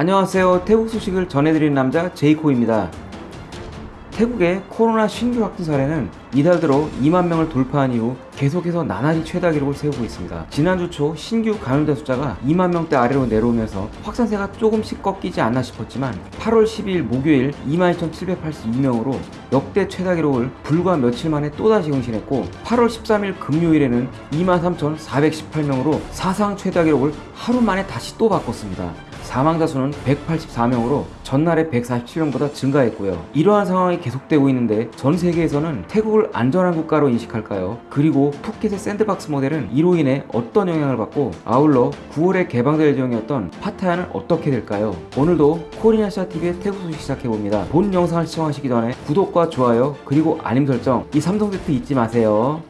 안녕하세요. 태국 소식을 전해드리는 남자 제이코입니다. 태국의 코로나 신규 확진 사례는 이달 들어 2만 명을 돌파한 이후 계속해서 나날이 최다 기록을 세우고 있습니다. 지난주 초 신규 감염자 숫자가 2만 명대 아래로 내려오면서 확산세가 조금씩 꺾이지 않나 싶었지만 8월 12일 목요일 22,782명으로 역대 최다 기록을 불과 며칠 만에 또다시更신했고 8월 13일 금요일에는 23,418명으로 사상 최다 기록을 하루 만에 다시 또 바꿨습니다. 사망자 수는 184명으로 전날의 147명보다 증가했고요. 이러한 상황이 계속되고 있는데 전 세계에서는 태국을 안전한 국가로 인식할까요? 그리고 푸켓의 샌드박스 모델은 이로 인해 어떤 영향을 받고 아울러 9월에 개방될 예정이었던 파타야는 어떻게 될까요? 오늘도 코리아샤TV의 태국 소식 시작해봅니다. 본 영상을 시청하시기 전에 구독과 좋아요 그리고 알림 설정 이 3종 세트 잊지 마세요.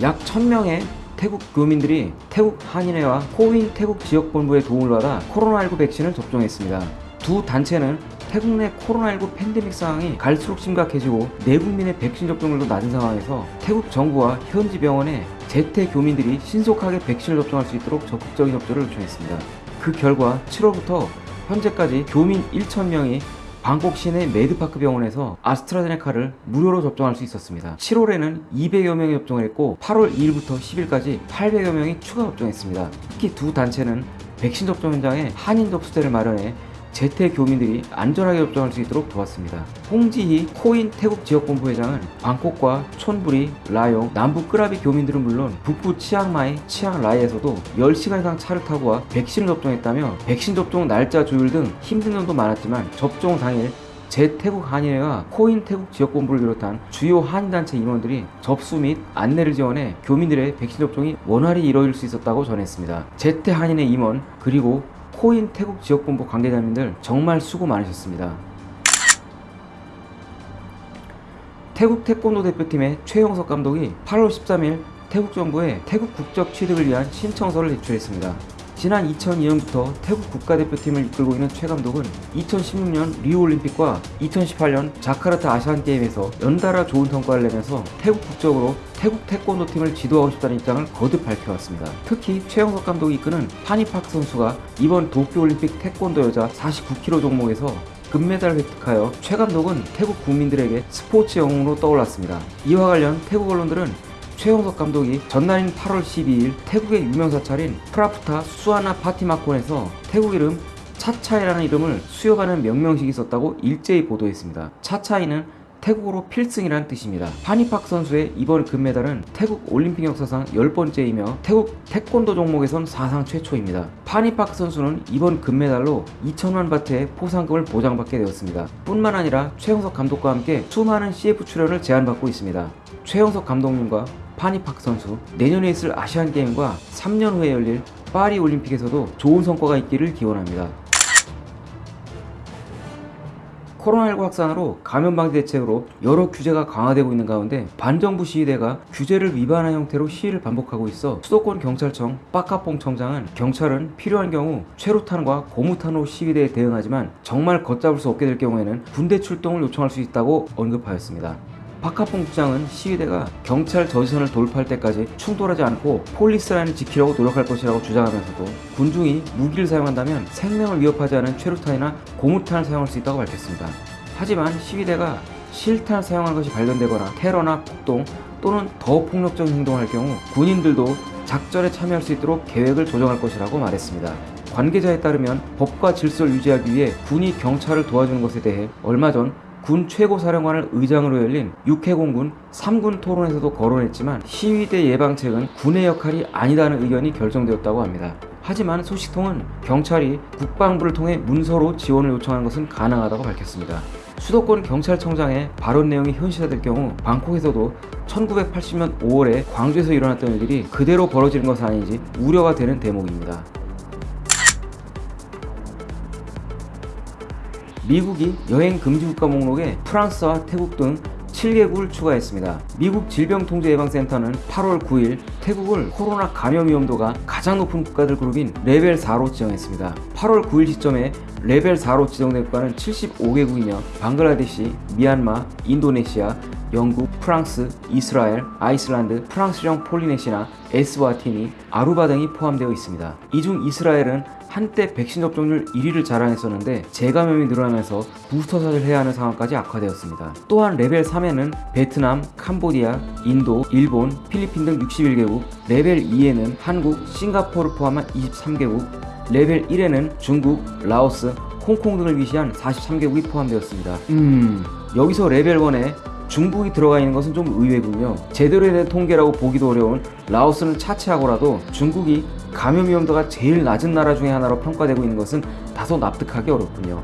약 1000명의 태국 교민들이 태국 한인회와 코윈 태국 지역본부의 도움을 받아 코로나19 백신을 접종했습니다. 두 단체는 태국 내 코로나19 팬데믹 상황이 갈수록 심각해지고 내국민의 백신 접종률도 낮은 상황에서 태국 정부와 현지 병원에 재태 교민들이 신속하게 백신을 접종할 수 있도록 적극적인 협조를 요청했습니다. 그 결과 7월부터 현재까지 교민 1,000명이 방콕 시내 메드파크 병원에서 아스트라제네카를 무료로 접종할 수 있었습니다. 7월에는 200여 명이 접종을 했고 8월 2일부터 10일까지 800여 명이 추가 접종했습니다. 특히 두 단체는 백신 접종 현장에 한인 접수대를 마련해 재태 교민들이 안전하게 접종할 수 있도록 도왔습니다. 홍지희 코윈 태국 지역본부 회장은 방콕과 촌부리, 라용, 남부 끄라비 교민들은 물론 북부 치앙마이, 치앙라이에서도 10시간 이상 차를 타고 와 백신을 접종했다며 백신 접종 날짜 조율 등 힘든 점도 많았지만 접종 당일 재태국 한인회와 코윈 태국 지역본부를 비롯한 주요 한인단체 임원들이 접수 및 안내를 지원해 교민들의 백신 접종이 원활히 이루어질 수 있었다고 전했습니다. 재태 한인회 임원 그리고 코인 태국 지역본부 관계자님들 정말 수고 많으셨습니다. 태국 태권도 대표팀의 최영석 감독이 8월 13일 태국 정부에 태국 국적 취득을 위한 신청서를 제출했습니다. 지난 2002년부터 태국 국가대표팀을 이끌고 있는 최 감독은 2016년 리우올림픽과 2018년 자카르타 아시안게임에서 연달아 좋은 성과를 내면서 태국 국적으로 태국 태권도 팀을 지도하고 싶다는 입장을 거듭 밝혀왔습니다. 특히 최영석 감독이 이끄는 파니팍 선수가 이번 도쿄올림픽 태권도 여자 49kg 종목에서 금메달을 획득하여 최 감독은 태국 국민들에게 스포츠 영웅으로 떠올랐습니다. 이와 관련 태국 언론들은 최영석 감독이 전날인 8월 12일 태국의 유명 사찰인 프라프타 수아나 파티마콘에서 태국 이름 차차이라는 이름을 수여하는 명명식이 있었다고 일제히 보도했습니다. 차차이는 태국어로 필승이라는 뜻입니다. 파니팍 선수의 이번 금메달은 태국 올림픽 역사상 10번째이며 태국 태권도 종목에선 사상 최초입니다. 파니팍 선수는 이번 금메달로 2천만 바트의 포상금을 보장받게 되었습니다. 뿐만 아니라 최영석 감독과 함께 수많은 CF 출연을 제안받고 있습니다. 최영석 감독님과 파니팍 선수 내년에 있을 아시안게임과 3년 후에 열릴 파리 올림픽에서도 좋은 성과가 있기를 기원합니다. 코로나19 확산으로 감염 방지 대책으로 여러 규제가 강화되고 있는 가운데 반정부 시위대가 규제를 위반한 형태로 시위를 반복하고 있어 수도권 경찰청 빠카뽕 청장은 경찰은 필요한 경우 최루탄과 고무탄으로 시위대에 대응하지만 정말 걷잡을 수 없게 될 경우에는 군대 출동을 요청할 수 있다고 언급하였습니다. 박하봉 국장은 시위대가 경찰 저지선을 돌파할 때까지 충돌하지 않고 폴리스라인을 지키려고 노력할 것이라고 주장하면서도 군중이 무기를 사용한다면 생명을 위협하지 않은 최루탄이나 고무탄을 사용할 수 있다고 밝혔습니다. 하지만 시위대가 실탄을 사용한 것이 발견되거나 테러나 폭동 또는 더 폭력적인 행동을 할 경우 군인들도 작전에 참여할 수 있도록 계획을 조정할 것이라고 말했습니다. 관계자에 따르면 법과 질서를 유지하기 위해 군이 경찰을 도와주는 것에 대해 얼마 전 군 최고사령관을 의장으로 열린 육해공군 3군 토론에서도 거론했지만 시위대 예방책은 군의 역할이 아니다는 의견이 결정되었다고 합니다. 하지만 소식통은 경찰이 국방부를 통해 문서로 지원을 요청한 것은 가능하다고 밝혔습니다. 수도권 경찰청장의 발언 내용이 현실화될 경우 방콕에서도 1980년 5월에 광주에서 일어났던 일들이 그대로 벌어지는 것은 아닌지 우려가 되는 대목입니다. 미국이 여행 금지 국가 목록에 프랑스와 태국 등 7개국을 추가했습니다. 미국 질병통제예방센터는 8월 9일 태국을 코로나 감염 위험도가 가장 높은 국가들 그룹인 레벨 4로 지정했습니다. 8월 9일 시점에 레벨 4로 지정된 국가는 75개국이며 방글라데시, 미얀마, 인도네시아, 영국, 프랑스, 이스라엘, 아이슬란드, 프랑스령 폴리네시아, 에스와티니, 아루바 등이 포함되어 있습니다. 이 중 이스라엘은 한때 백신 접종률 1위를 자랑했었는데 재감염이 늘어나면서 부스터샷을 해야 하는 상황까지 악화되었습니다. 또한 레벨 3에는 베트남, 캄보디아, 인도, 일본, 필리핀 등 61개국, 레벨 2에는 한국, 싱가포르를 포함한 23개국, 레벨 1에는 중국, 라오스, 홍콩 등을 위시한 43개국이 포함되었습니다. 음, 여기서 레벨 1에 중국이 들어가 있는 것은 좀 의외군요. 제대로 된 통계라고 보기도 어려운 라오스는 차치하고라도 중국이 감염 위험도가 제일 낮은 나라 중에 하나로 평가되고 있는 것은 다소 납득하기 어렵군요.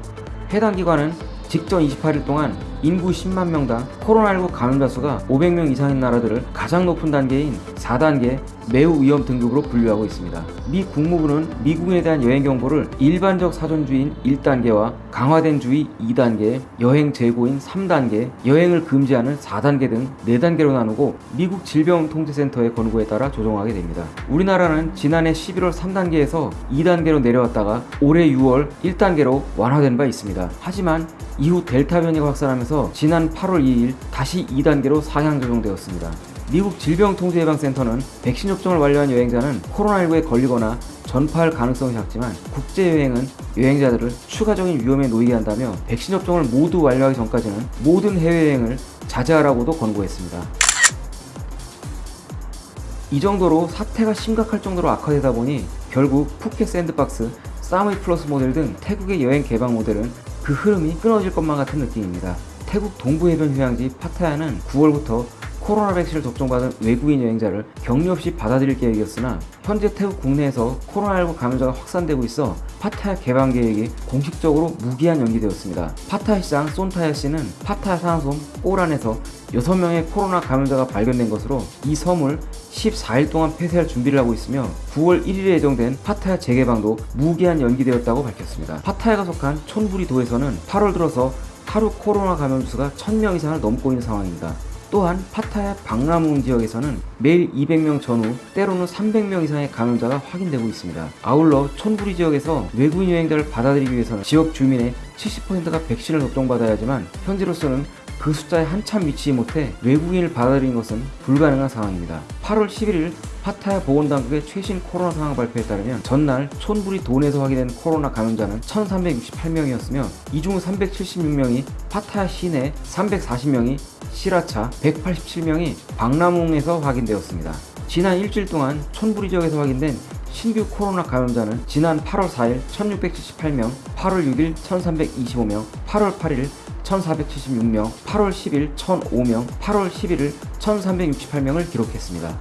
해당 기관은 직전 28일 동안 인구 10만 명당 코로나19 감염자 수가 500명 이상인 나라들을 가장 높은 단계인 4단계 매우 위험 등급으로 분류하고 있습니다. 미 국무부는 미국인에 대한 여행 정보를 일반적 사전주의인 1단계와 강화된 주의 2단계, 여행 재고인 3단계, 여행을 금지하는 4단계 등 4단계로 나누고 미국 질병통제센터의 권고에 따라 조정하게 됩니다. 우리나라는 지난해 11월 3단계에서 2단계로 내려왔다가 올해 6월 1단계로 완화된 바 있습니다. 하지만 이후 델타 변이가 확산하면서 지난 8월 2일 다시 2단계로 상향 조정되었습니다. 미국 질병통제예방센터는 백신 접종을 완료한 여행자는 코로나19에 걸리거나 전파할 가능성이 작지만 국제여행은 여행자들을 추가적인 위험에 놓이게 한다며 백신 접종을 모두 완료하기 전까지는 모든 해외여행을 자제하라고도 권고했습니다. 이 정도로 사태가 심각할 정도로 악화되다 보니 결국 푸켓 샌드박스, 사무이 플러스 모델 등 태국의 여행 개방 모델은 그 흐름이 끊어질 것만 같은 느낌입니다. 태국 동부 해변 휴양지 파타야는 9월부터 코로나 백신을 접종받은 외국인 여행자를 격리 없이 받아들일 계획이었으나 현재 태국 국내에서 코로나19 감염자가 확산되고 있어 파타야 개방 계획이 공식적으로 무기한 연기되었습니다. 파타야 시장 손타야 씨는 파타야 산호섬 꼬란에서 6명의 코로나 감염자가 발견된 것으로 이 섬을 14일 동안 폐쇄할 준비를 하고 있으며 9월 1일에 예정된 파타야 재개방도 무기한 연기되었다고 밝혔습니다. 파타야가 속한 촌부리 도에서는 8월 들어서 하루 코로나 감염 수가 1000명 이상을 넘고 있는 상황입니다. 또한 파타야 박람웅 지역에서는 매일 200명 전후 때로는 300명 이상의 감염자가 확인되고 있습니다. 아울러 촌부리 지역에서 외국인 여행자를 받아들이기 위해서는 지역 주민의 70%가 백신을 접종받아야 하지만 현재로서는 그 숫자에 한참 미치지 못해 외국인을 받아들이는 것은 불가능한 상황입니다. 8월 11일 파타야 보건당국의 최신 코로나 상황 발표에 따르면 전날 촌부리 돈에서 확인된 코로나 감염자는 1368명이었으며 이 중 376명이 파타야 시내, 340명이 시라차, 187명이 박람웅에서 확인되었습니다. 지난 일주일 동안 촌부리 지역에서 확인된 신규 코로나 감염자는 지난 8월 4일 1678명, 8월 6일 1325명, 8월 8일 1476명, 8월 10일 1005명, 8월 11일 1368명을 기록했습니다.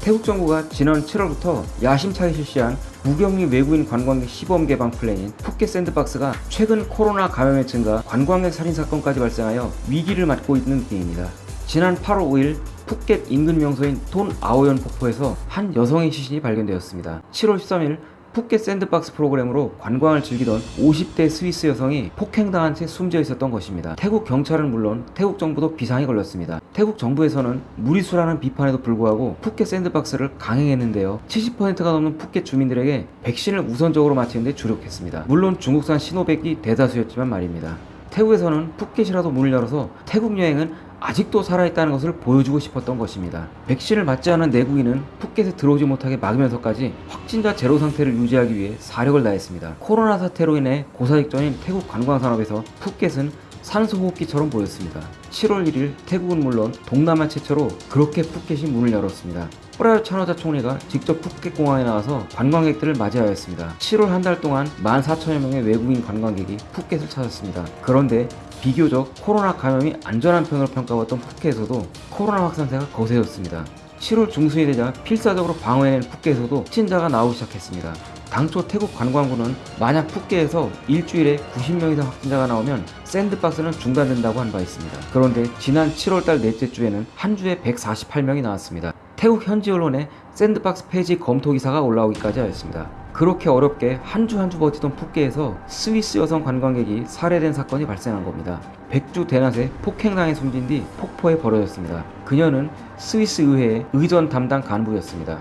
태국 정부가 지난 7월부터 야심차게 실시한 무격리 외국인 관광객 시범 개방 플랜인 푸켓 샌드박스가 최근 코로나 감염의 증가, 관광객 살인 사건까지 발생하여 위기를 맞고 있는 중입니다. 지난 8월 5일 푸켓 인근 명소인 돈 아오연 폭포에서 한 여성의 시신이 발견되었습니다. 7월 13일 푸켓 샌드박스 프로그램으로 관광을 즐기던 50대 스위스 여성이 폭행당한 채 숨져 있었던 것입니다. 태국 경찰은 물론 태국 정부도 비상이 걸렸습니다. 태국 정부에서는 무리수라는 비판에도 불구하고 푸켓 샌드박스를 강행했는데요. 70%가 넘는 푸켓 주민들에게 백신을 우선적으로 맞히는 데 주력했습니다. 물론 중국산 시노백이 대다수였지만 말입니다. 태국에서는 푸켓이라도 문을 열어서 태국 여행은 아직도 살아있다는 것을 보여주고 싶었던 것입니다. 백신을 맞지 않은 내국인은 푸켓에 들어오지 못하게 막으면서까지 확진자 제로 상태를 유지하기 위해 사력을 다했습니다. 코로나 사태로 인해 고사 직전인 태국 관광산업에서 푸켓은 산소호흡기처럼 보였습니다. 7월 1일 태국은 물론 동남아 최초로 그렇게 푸켓이 문을 열었습니다. 프라윳 찬오차 총리가 직접 푸켓 공항에 나와서 관광객들을 맞이하였습니다. 7월 한 달 동안 14,000여 명의 외국인 관광객이 푸켓을 찾았습니다. 그런데 비교적 코로나 감염이 안전한 편으로 평가받던 푸켓에서도 코로나 확산세가 거세졌습니다. 7월 중순이 되자 필사적으로 방어해낸 푸켓에서도 확진자가 나오기 시작했습니다. 당초 태국 관광부는 만약 푸켓에서 일주일에 90명 이상 확진자가 나오면 샌드박스는 중단된다고 한 바 있습니다. 그런데 지난 7월달 넷째 주에는 한 주에 148명이 나왔습니다. 태국 현지 언론에 샌드박스 폐지 검토 기사가 올라오기까지 하였습니다. 그렇게 어렵게 한주 한 주 버티던 푸켓에서 스위스 여성 관광객이 살해된 사건이 발생한 겁니다. 백주 대낮에 폭행당해 숨진 뒤 폭포에 버려졌습니다. 그녀는 스위스 의회의 의전 담당 간부였습니다.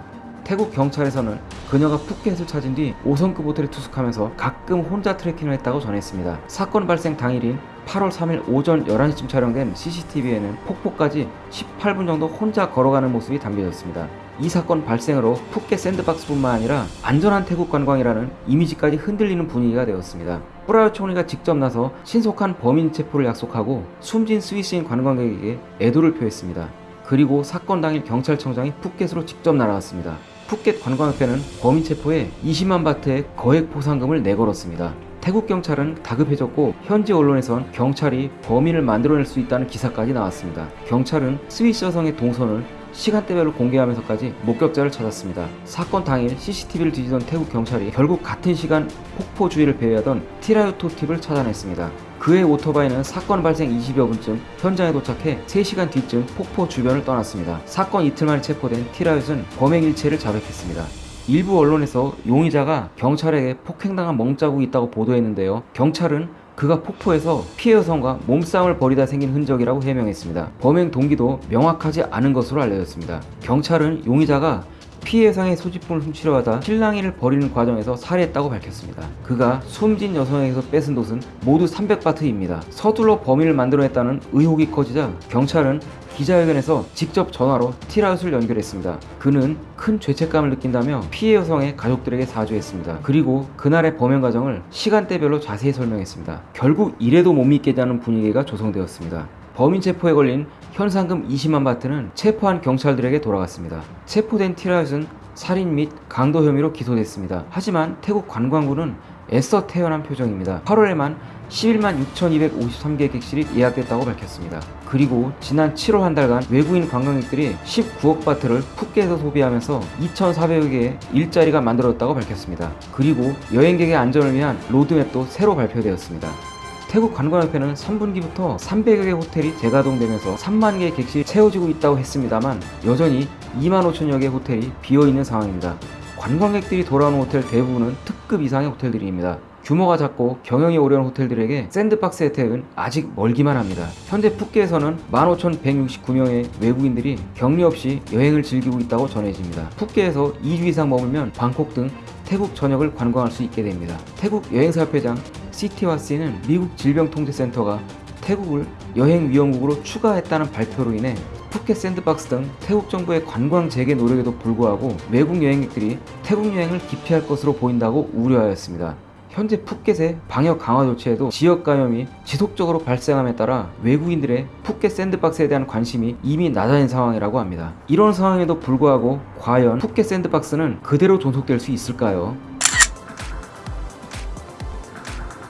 태국 경찰에서는 그녀가 푸켓을 찾은 뒤 5성급 호텔에 투숙하면서 가끔 혼자 트레킹을 했다고 전했습니다. 사건 발생 당일인 8월 3일 오전 11시쯤 촬영된 CCTV에는 폭포까지 18분 정도 혼자 걸어가는 모습이 담겨졌습니다. 이 사건 발생으로 푸켓 샌드박스뿐만 아니라 안전한 태국 관광이라는 이미지까지 흔들리는 분위기가 되었습니다. 프라요 총리가 직접 나서 신속한 범인 체포를 약속하고 숨진 스위스인 관광객에게 애도를 표했습니다. 그리고 사건 당일 경찰청장이 푸켓으로 직접 날아왔습니다. 푸켓 관광협회는 범인 체포에 20만 바트의 거액 보상금을 내걸었습니다. 태국 경찰은 다급해졌고 현지 언론에선 경찰이 범인을 만들어낼 수 있다는 기사까지 나왔습니다. 경찰은 스위스 여성의 동선을 시간대별로 공개하면서까지 목격자를 찾았습니다. 사건 당일 CCTV를 뒤지던 태국 경찰이 결국 같은 시간 폭포 주위를 배회하던 티라유토 팁을 찾아냈습니다. 그의 오토바이는 사건 발생 20여 분쯤 현장에 도착해 3시간 뒤쯤 폭포 주변을 떠났습니다. 사건 이틀 만에 체포된 티라윷은 범행 일체를 자백했습니다. 일부 언론에서 용의자가 경찰에게 폭행당한 멍자국이 있다고 보도했는데요. 경찰은 그가 폭포에서 피해 여성과 몸싸움을 벌이다 생긴 흔적이라고 해명했습니다. 범행 동기도 명확하지 않은 것으로 알려졌습니다. 경찰은 용의자가 피해 여성의 소지품을 훔치려 하다 실랑이를 벌이는 과정에서 살해했다고 밝혔습니다. 그가 숨진 여성에게서 뺏은 돈은 모두 300바트입니다. 서둘러 범인을 만들어냈다는 의혹이 커지자 경찰은 기자회견에서 직접 전화로 티라웃을 연결했습니다. 그는 큰 죄책감을 느낀다며 피해 여성의 가족들에게 사죄했습니다. 그리고 그날의 범행 과정을 시간대별로 자세히 설명했습니다. 결국 이래도 못 믿겠다는 분위기가 조성되었습니다. 범인 체포에 걸린 현상금 20만 바트는 체포한 경찰들에게 돌아갔습니다. 체포된 티라웃은 살인 및 강도 혐의로 기소됐습니다. 하지만 태국 관광부는 애써 태연한 표정입니다. 8월에만 11만 6,253개 객실이 예약됐다고 밝혔습니다. 그리고 지난 7월 한 달간 외국인 관광객들이 19억 바트를 푸켓에서 소비하면서 2,400여 개의 일자리가 만들어졌다고 밝혔습니다. 그리고 여행객의 안전을 위한 로드맵도 새로 발표되었습니다. 태국 관광협회는 3분기부터 300여 개 호텔이 재가동되면서 3만 개의 객실이 채워지고 있다고 했습니다만 여전히 2만 5천여 개의 호텔이 비어있는 상황입니다. 관광객들이 돌아오는 호텔 대부분은 특급 이상의 호텔들입니다. 규모가 작고 경영이 어려운 호텔들에게 샌드박스 혜택은 아직 멀기만 합니다. 현재 푸켓에서는 15,169명의 외국인들이 격리 없이 여행을 즐기고 있다고 전해집니다. 푸켓에서 2주 이상 머물면 방콕 등 태국 전역을 관광할 수 있게 됩니다. 태국 여행사협회장 시티와스는 미국 질병통제센터가 태국을 여행 위험국으로 추가했다는 발표로 인해 푸켓 샌드박스 등 태국 정부의 관광 재개 노력에도 불구하고 외국 여행객들이 태국 여행을 기피할 것으로 보인다고 우려하였습니다. 현재 푸켓의 방역 강화 조치에도 지역 감염이 지속적으로 발생함에 따라 외국인들의 푸켓 샌드박스에 대한 관심이 이미 낮아진 상황이라고 합니다. 이런 상황에도 불구하고 과연 푸켓 샌드박스는 그대로 존속될 수 있을까요?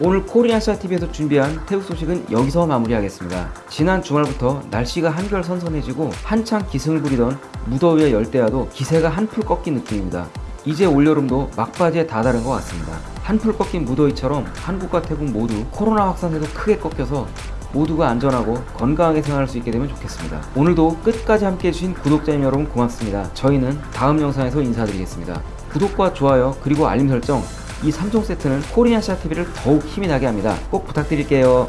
오늘 코리아시아TV에서 준비한 태국 소식은 여기서 마무리하겠습니다. 지난 주말부터 날씨가 한결 선선해지고 한창 기승을 부리던 무더위의 열대야도 기세가 한풀 꺾인 느낌입니다. 이제 올여름도 막바지에 다다른 것 같습니다. 한풀 꺾인 무더위처럼 한국과 태국 모두 코로나 확산세도 크게 꺾여서 모두가 안전하고 건강하게 생활할 수 있게 되면 좋겠습니다. 오늘도 끝까지 함께 해주신 구독자님 여러분 고맙습니다. 저희는 다음 영상에서 인사드리겠습니다. 구독과 좋아요 그리고 알림 설정 이 3종 세트는 코리아시아 TV를 더욱 힘이 나게 합니다. 꼭 부탁드릴게요.